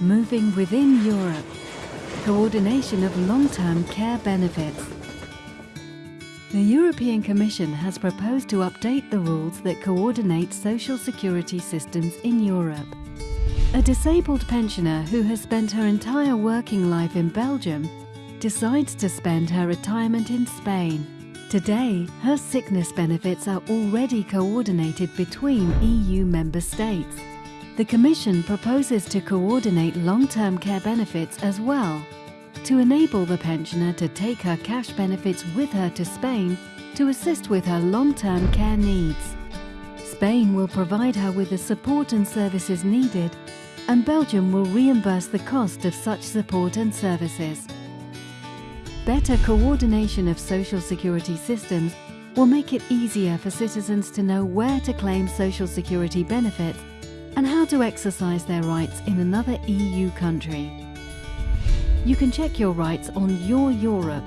Moving within Europe. Coordination of long-term care benefits. The European Commission has proposed to update the rules that coordinate social security systems in Europe. A disabled pensioner who has spent her entire working life in Belgium decides to spend her retirement in Spain. Today, her sickness benefits are already coordinated between EU member states. The Commission proposes to coordinate long-term care benefits as well, to enable the pensioner to take her cash benefits with her to Spain to assist with her long-term care needs. Spain will provide her with the support and services needed, and Belgium will reimburse the cost of such support and services. Better coordination of social security systems will make it easier for citizens to know where to claim social security benefits and how to exercise their rights in another EU country. You can check your rights on Your Europe